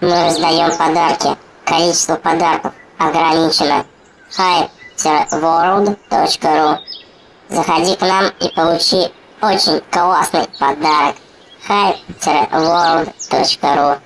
Мы раздаем подарки. Количество подарков ограничено. hype-world.ru Заходи к нам и получи очень классный подарок. hype-world.ru